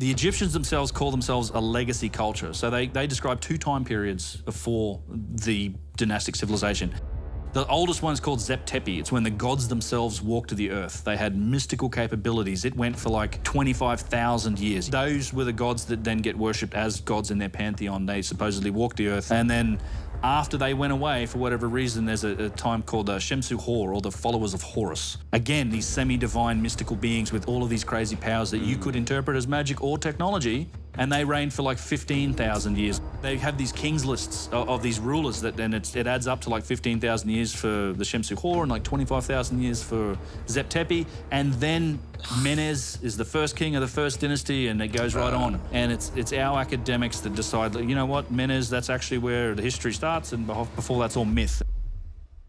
The Egyptians themselves call themselves a legacy culture. So they, they describe two time periods before the dynastic civilization. The oldest one is called Zep Tepi. It's when the gods themselves walked to the earth. They had mystical capabilities. It went for like 25,000 years. Those were the gods that then get worshipped as gods in their pantheon. They supposedly walked the earth. And then after they went away, for whatever reason, there's a, a time called uh, Shemsu Hor, or the followers of Horus. Again, these semi-divine mystical beings with all of these crazy powers that you could interpret as magic or technology, and they reigned for like 15,000 years. They have these kings lists of, of these rulers that then it adds up to like 15,000 years for the Shemsu Hor and like 25,000 years for Zep Tepi, and then Menes is the first king of the first dynasty, and it goes right on. And it's it's our academics that decide, you know what, Menes, that's actually where the history starts, and before that's all myth.